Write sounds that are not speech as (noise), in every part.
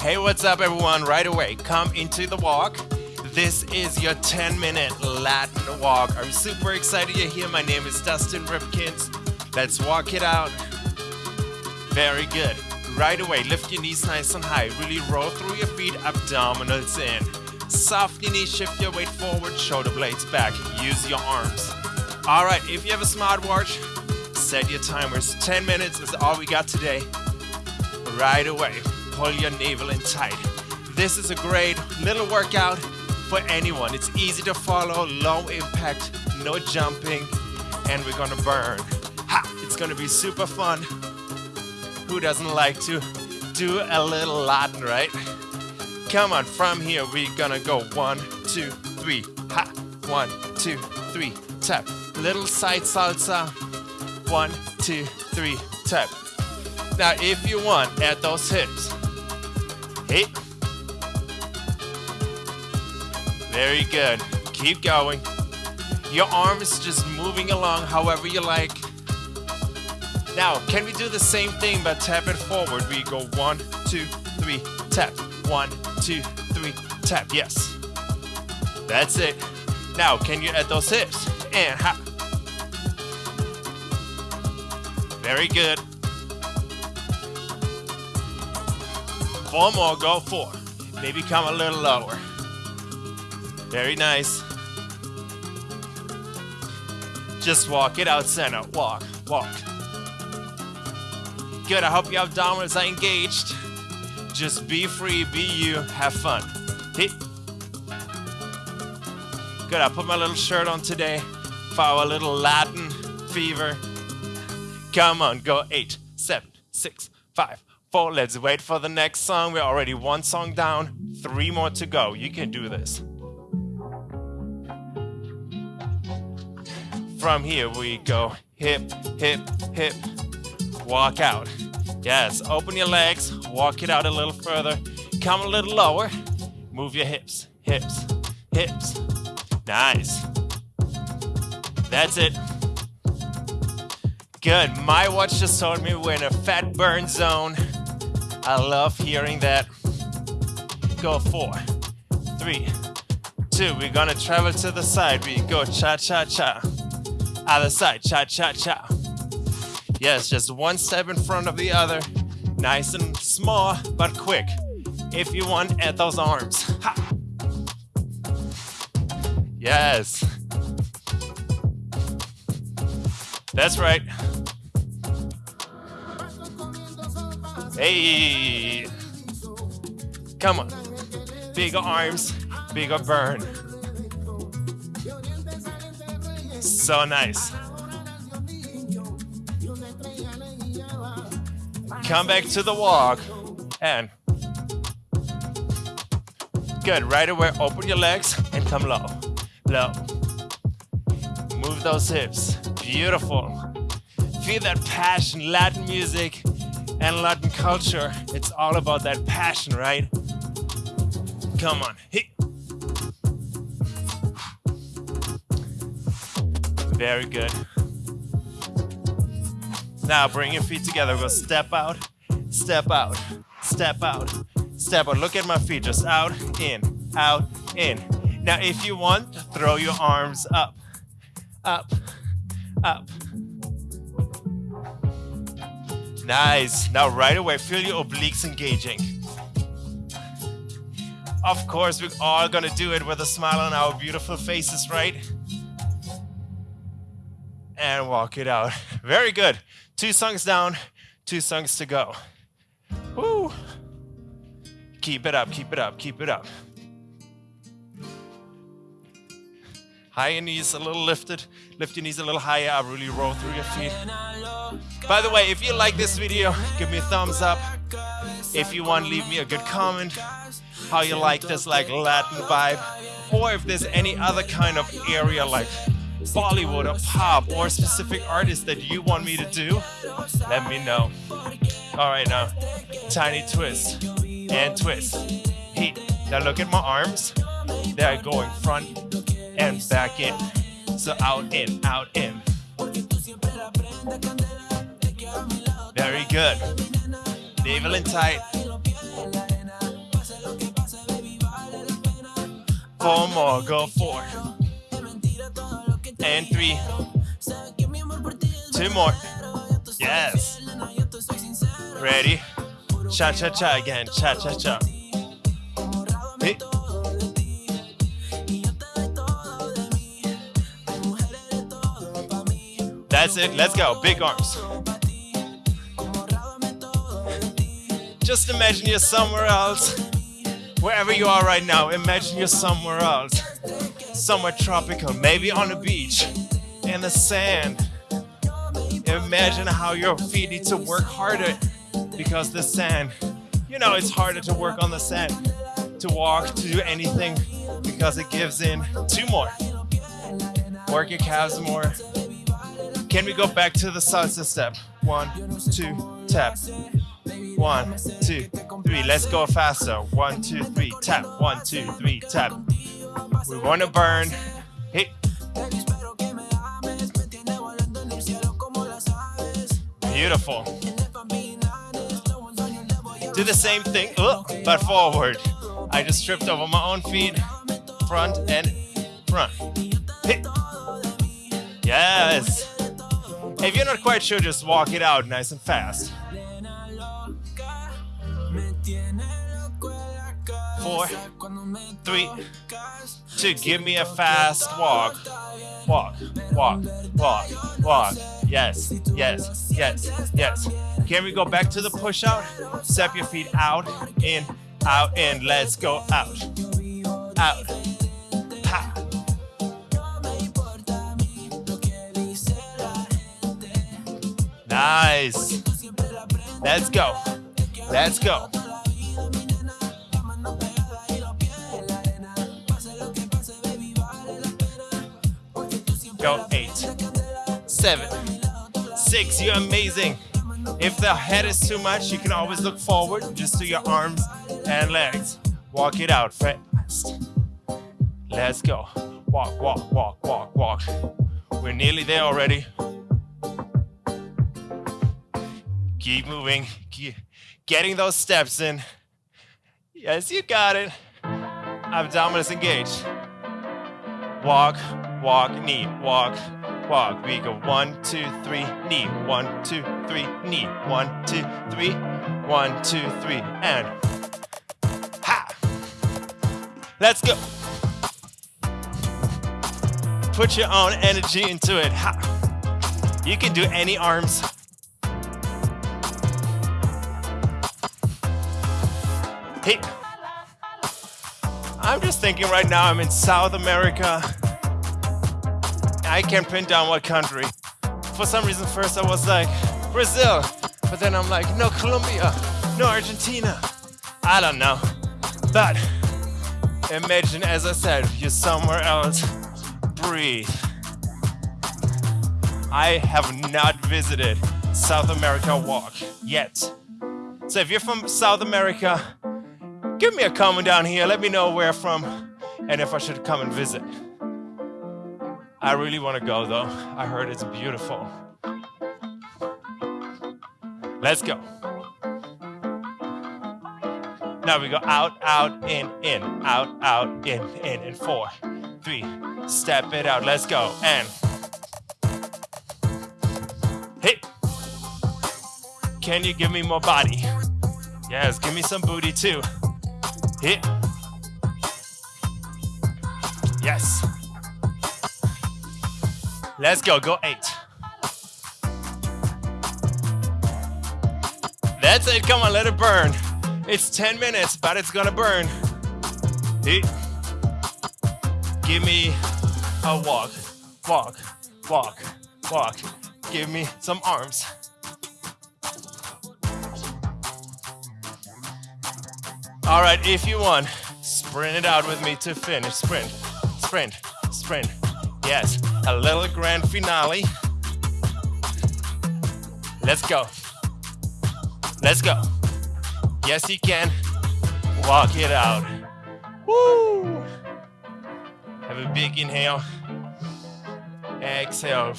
Hey, what's up, everyone? Right away, come into the walk. This is your 10 minute Latin walk. I'm super excited you're here. My name is Dustin Ripkins. Let's walk it out. Very good. Right away, lift your knees nice and high. Really roll through your feet, abdominals in. Soft your knees, shift your weight forward, shoulder blades back. Use your arms. All right, if you have a smartwatch, set your timers. 10 minutes is all we got today. Right away, pull your navel in tight. This is a great little workout for anyone. It's easy to follow, low impact, no jumping, and we're gonna burn. Ha! It's gonna be super fun. Who doesn't like to do a little Latin, right? Come on, from here we're gonna go one, two, three, ha! One, two, three, tap. Little side salsa. One, two, three, tap. Now, if you want, add those hips. Hey. Very good. Keep going. Your arm is just moving along however you like. Now, can we do the same thing but tap it forward? We go one, two, three, tap. One, two, three, tap. Yes. That's it. Now, can you add those hips? And ha. Very good. Four more, go four. Maybe come a little lower. Very nice. Just walk it out center. Walk, walk. Good, I hope your abdominals are engaged. Just be free, be you, have fun. Hit. Good, I put my little shirt on today for our little Latin fever. Come on, go eight, seven, six, five, four. Let's wait for the next song. We're already one song down, three more to go. You can do this. From here we go hip, hip, hip, walk out. Yes, open your legs, walk it out a little further, come a little lower, move your hips, hips, hips. Nice. That's it. Good. My watch just told me we're in a fat burn zone. I love hearing that. Go four, three, two. We're gonna travel to the side. We go cha cha cha. Other side, cha cha cha. Yes, just one step in front of the other. Nice and small, but quick. If you want, add those arms. Ha. Yes. That's right. Hey. Come on. Bigger arms, bigger burn. So nice. Come back to the walk and good. Right away, open your legs and come low, low. Move those hips. Beautiful. Feel that passion, Latin music and Latin culture. It's all about that passion, right? Come on. Hey. Very good. Now bring your feet together. Go step out, step out, step out, step out. Look at my feet, just out, in, out, in. Now if you want, throw your arms up, up, up. Nice. Now right away, feel your obliques engaging. Of course, we're all gonna do it with a smile on our beautiful faces, right? and walk it out. (laughs) Very good. Two songs down, two songs to go. Woo! Keep it up, keep it up, keep it up. High knees a little lifted. Lift your knees a little higher up. Really roll through your feet. By the way, if you like this video, give me a thumbs up. If you want, leave me a good comment. How you like this like Latin vibe. Or if there's any other kind of area like Bollywood or pop or specific artists that you want me to do, let me know. All right, now, tiny twist and twist. Hey, now look at my arms. They're going front and back in. So out in, out in. Very good. Navel in tight. Four more, go four. And three. Two more. Yes. Ready? Cha cha cha again. Cha cha cha. Hey. That's it. Let's go. Big arms. Just imagine you're somewhere else. Wherever you are right now, imagine you're somewhere else. Somewhere tropical, maybe on the beach, in the sand. Imagine how your feet need to work harder because the sand, you know, it's harder to work on the sand, to walk, to do anything because it gives in. Two more. Work your calves more. Can we go back to the salsa step? One, two, tap. One, two, three. Let's go faster. One, two, three, tap. One, two, three, tap. We want to burn. Hit. Beautiful. Do the same thing, uh, but forward. I just tripped over my own feet. Front and front. Hit. Yes. If you're not quite sure, just walk it out nice and fast. Four, three, two. Give me a fast walk. Walk, walk, walk, walk. Yes, yes, yes, yes. Can we go back to the push out? Step your feet out, in, out, in. Let's go out. Out. Nice. Let's go. Let's go. Go eight, seven, six. You're amazing. If the head is too much, you can always look forward. Just do your arms and legs. Walk it out fast. Let's go. Walk, walk, walk, walk, walk. We're nearly there already. Keep moving. Keep getting those steps in. Yes, you got it. Abdominals engaged. Walk, walk, knee, walk, walk. We go one, two, three, knee. One, two, three, knee. One, two, three. One, two, three, and ha! Let's go. Put your own energy into it. Ha! You can do any arms. Hey. I'm just thinking right now I'm in South America. I can't pin down what country. For some reason, first I was like, Brazil. But then I'm like, no, Colombia, no, Argentina. I don't know. But imagine, as I said, you're somewhere else. Breathe. I have not visited South America Walk yet. So if you're from South America, give me a comment down here. Let me know where from and if I should come and visit. I really want to go though. I heard it's beautiful. Let's go. Now we go out, out, in, in, out, out, in, in, in four, three. Step it out. Let's go. And hit. Can you give me more body? Yes, give me some booty too. Hit. Yes. Let's go. Go eight. That's it. Come on, let it burn. It's 10 minutes, but it's gonna burn. Hit. Give me a walk, walk, walk, walk. Give me some arms. All right, if you want, sprint it out with me to finish. Sprint, sprint, sprint. Yes, a little grand finale. Let's go. Let's go. Yes, you can. Walk it out. Woo! Have a big inhale. Exhale.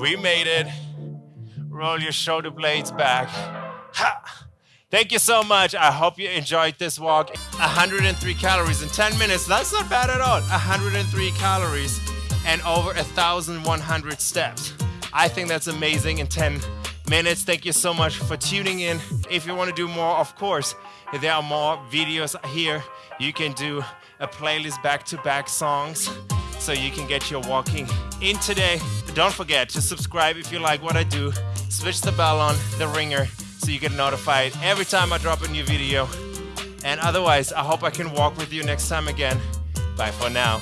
We made it. Roll your shoulder blades back. Ha! Thank you so much. I hope you enjoyed this walk. 103 calories in 10 minutes. That's not bad at all. 103 calories and over 1,100 steps. I think that's amazing in 10 minutes. Thank you so much for tuning in. If you want to do more, of course, there are more videos here. You can do a playlist back to back songs so you can get your walking in today. Don't forget to subscribe if you like what I do. Switch the bell on, the ringer, so you get notified every time I drop a new video. And otherwise, I hope I can walk with you next time again. Bye for now.